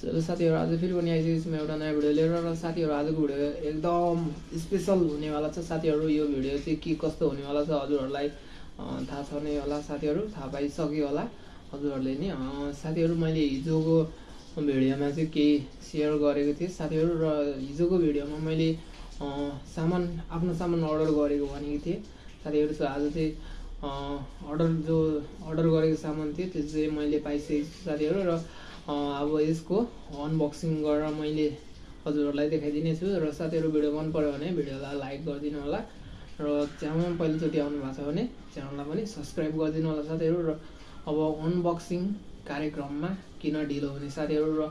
साथीहरू आज फेरि पनि आइसकेको म एउटा नयाँ भिडियो लिएर र साथीहरू आजको भिडियो एकदम स्पेसल हुनेवाला छ। साथीहरू यो भिडियो चाहिँ के कस्तो हुनेवाला छ हजुरहरूलाई थाहा छ नै होला साथीहरू थाहा पाइसक्यो होला हजुरहरूले नि। साथीहरू मैले हिजोको भिडियोमा चाहिँ केही सेयर गरेको थिएँ। साथीहरू र हिजोको भिडियोमा मैले सामान आफ्नो सामान अर्डर गरेको भनेको थिएँ। साथीहरू आज चाहिँ अर्डर जो अर्डर गरेको सामान थियो त्यो चाहिँ मैले पाइसकेको छु साथीहरू र अब यसको अनबक्सिङ गरेर मैले हजुरहरूलाई देखाइदिने छु र साथीहरू भिडियो मन पऱ्यो भने भिडियोलाई लाइक गरिदिनु होला र च्यानलमा पहिलोचोटि आउनु भएको छ भने च्यानललाई पनि सब्सक्राइब गरिदिनु होला साथीहरू र अब अनबक्सिङ कार्यक्रममा किन ढिलो हुने साथीहरू र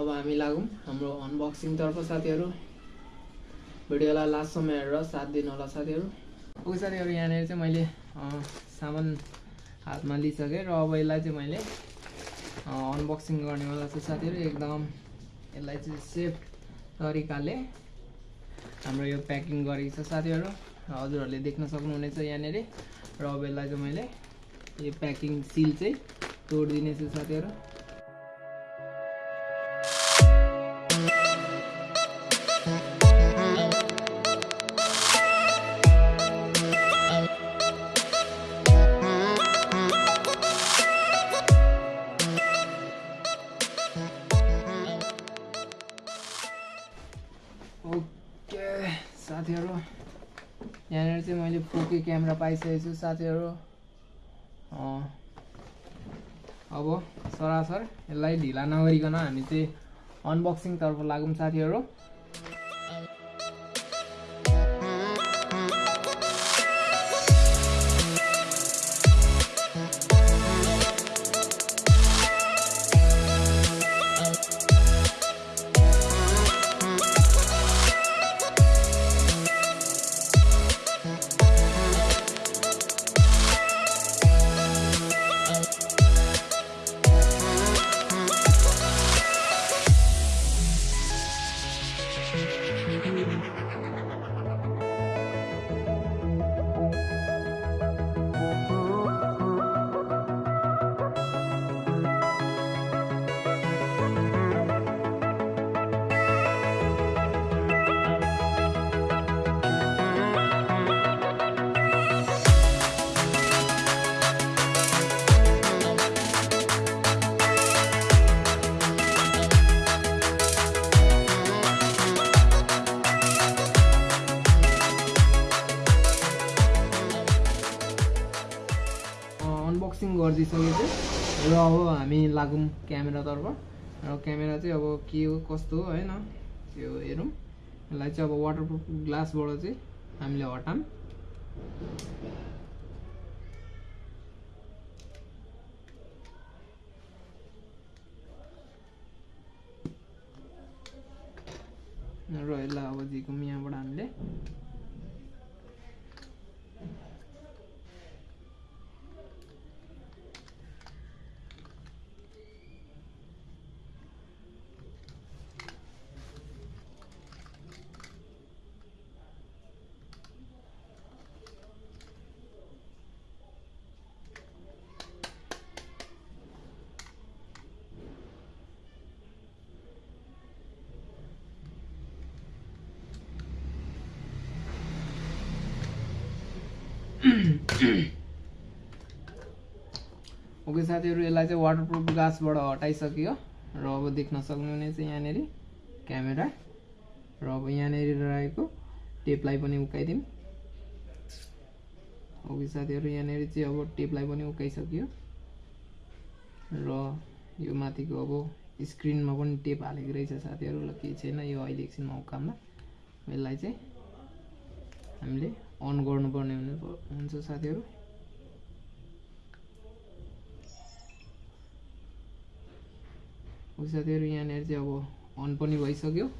अब हामी लागौँ हाम्रो अनबक्सिङतर्फ साथीहरू। भिडियोलाई लास्टसम्म हेरेर साथ दिनु होला साथीहरू। ओके साथीहरू यहाँनिर चाहिँ मैले सामान हातमा लिइसकेँ र अब यसलाई चाहिँ मैले अनबक्सिङ गर्नेवाला छु साथीहरू एकदम यसलाई चाहिँ सेफ तरिकाले हाम्रो यो प्याकिङ गरेको छ साथीहरू हजुरहरूले देख्न सक्नुहुनेछ यहाँनिर। र अब यसलाई चाहिँ मैले यो प्याकिङ सिल चाहिँ तोडिदिनेछु साथीहरू। क्यामेरा पाइसकेको छु साथीहरू अब सरासर यसलाई ढिला नगरिकन हामी चाहिँ अनबक्सिङतर्फ लागौँ साथीहरू। र अब हामी लागौँ क्यामेरातर्फ र क्यामेरा चाहिँ अब के हो कस्तो हो होइन त्यो हेरौँ। यसलाई चाहिँ अब वाटरप्रुफ ग्लासबाट चाहिँ हामीले हटाऊँ। र यसलाई अब दिएको यहाँबाट हामीले। ओके साथीहरू यसलाई चाहिँ वाटरप्रुफ ग्लासबाट हटाइसक्यो र अब देख्न सक्नुहुनेछ यहाँनिर क्यामेरा र अब यहाँनिर रहेको टेपलाई पनि उकाइदिउँ ओके साथीहरू यहाँनिर चाहिँ अब टेपलाई पनि उकाइसक्यो र यो माथिको अब स्क्रिनमा पनि टेप हालेको रहेछ साथीहरू ल केही छैन यो अहिले एकछिनमा उकाम्दा यसलाई चाहिँ हामीले। अन गर्नुपर्ने हुने हुन्छ साथीहरू। साथीहरू यहाँनिर चाहिँ अब अन पनि भइसक्यो।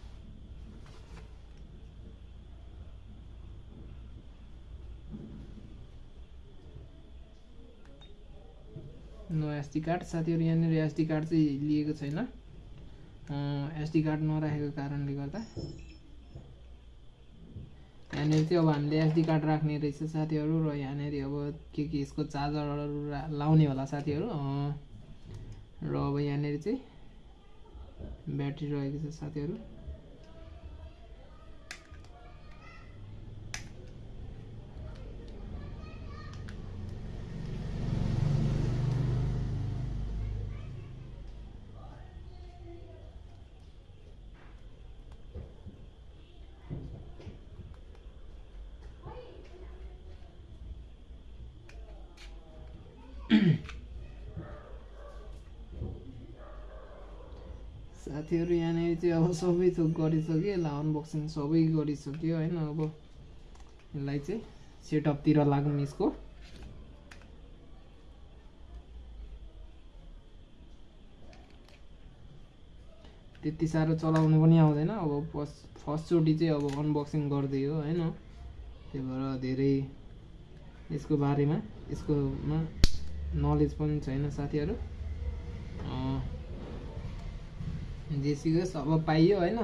No SD card. साथीहरू यहाँनिर एसडी कार्ड चाहिँ लिएको छैन। एसडी कार्ड नराखेको कारणले गर्दा। यहाँनिर चाहिँ अब हामीले एसडी कार्ड राख्ने रहेछ साथीहरू र यहाँनिर अब के के यसको चार्जरहरू लाउने होला साथीहरू। र अब यहाँनिर चाहिँ ब्याट्री रहेको छ साथीहरू। साथीहरू यहाँनिर चाहिँ अब सबै थोक गरिसक्यो यसलाई अनबक्सिङ सबै गरिसक्यो होइन अब यसलाई चाहिँ सेटअपतिर लागौँ यसको। त्यति साह्रो चलाउनु पनि आउँदैन अब फर्स्ट फर्स्टचोटि चाहिँ अब अनबक्सिङ गरिदियो होइन? त्यही भएर धेरै यसको बारेमा यसकोमा नलेज पनि छैन साथीहरू। अँ, जे सिकोस् अब पाइयो होइन।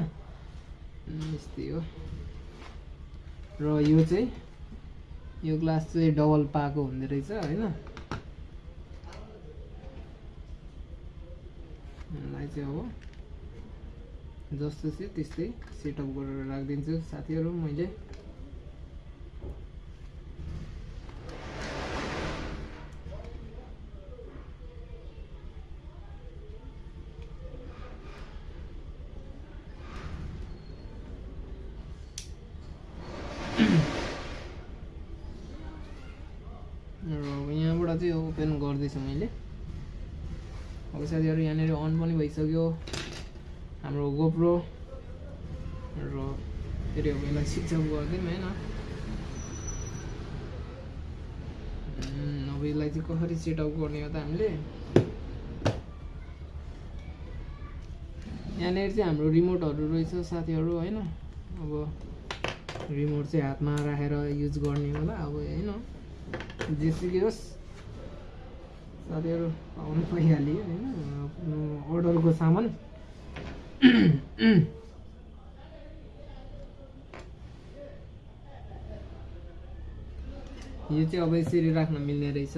यस्तै हो। र यो चाहिँ यो ग्लास चाहिँ डबल पाएको हुँदो रहेछ होइन। यसलाई चाहिँ अब जस्तो चाहिँ त्यस्तै सेटअप गरेर राखिदिन्छु साथीहरू मैले र चाहिँ ओपन गर्दैछु मैले। अब साथीहरू यहाँनिर अन पनि भइसक्यो। हाम्रो गोप्रो र फेरि अब यसलाई स्विच अफ गरिदिउँ होइन। अब यसलाई चाहिँ कसरी सेटअप गर्ने हो त हामीले। यहाँनिर चाहिँ हाम्रो रिमोटहरू रहेछ साथीहरू होइन? अब रिमोट चाहिँ हातमा राखेर युज गर्ने होला अब होइन। जेसुकै होस्। साथीहरू पाउनु पाइहाल्यो होइन। आफ्नो अर्डरको सामान। यो चाहिँ अब यसरी राख्न मिल्ने रहेछ।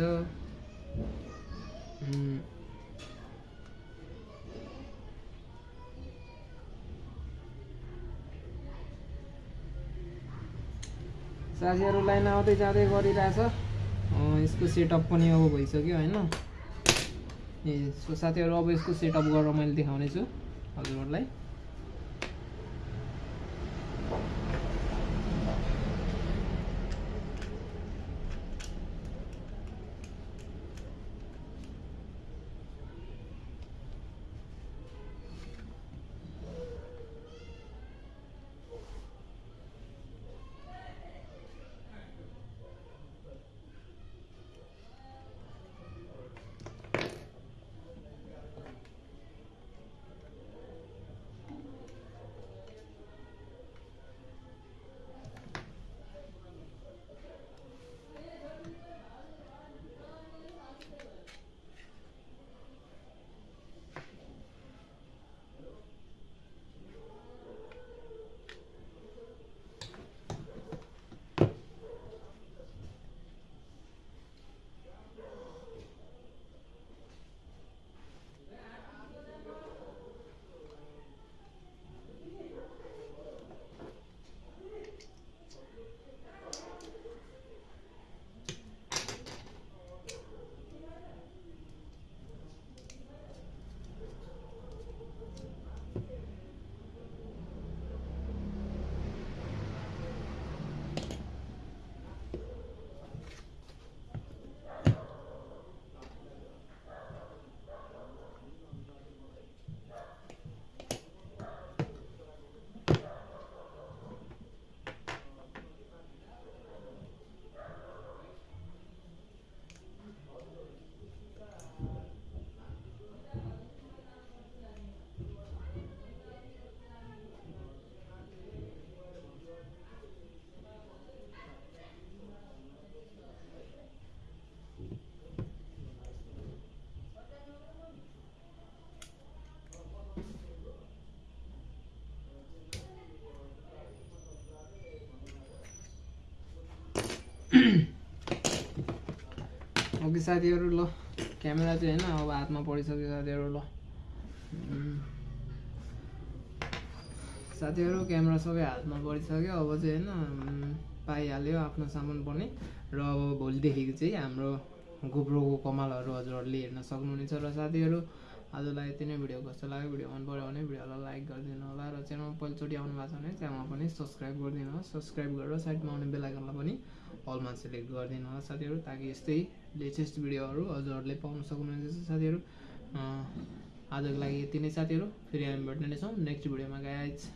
साथीहरू लाइन आउँदै जाँदै गरिरहेछ। यसको सेटअप पनि अब भइसक्यो होइन। ए सो साथीहरू अब यसको सेटअप गरेर मैले देखाउने छु हजुरहरूलाई। ओके साथीहरू ल क्यामेरा चाहिँ होइन अब हातमा परिसक्यो साथीहरू ल साथीहरू क्यामेरा सबै हातमा परिसक्यो अब चाहिँ होइन पाइहाल्यो आफ्नो सामान पनि। र अब भोलिदेखिको चाहिँ हाम्रो गोप्रोको कमालहरू हजुरहरूले हेर्न सक्नुहुनेछ। र साथीहरू आजलाई यति नै भिडियो कस्तो लाग्यो भिडियो मन पऱ्यो भने भिडियोलाई लाइक गरिदिनु होला। र च्यानलमा पहिलोचोटि आउनु भएको छ भने च्यानलमा पनि सब्सक्राइब गरिदिनु होला। सब्सक्राइब गरेर साइडमा आउने बेलायकनलाई पनि अलमा सेलेक्ट गरिदिनु होला साथीहरू ताकि यस्तै लेटेस्ट भिडियोहरू हजुरहरूले पाउन सक्नुहुनेछ साथीहरू। आजको लागि यति नै साथीहरू फेरि हामी भेट्ने नै छौँ। नेक्स्ट भिडियोमा गाइज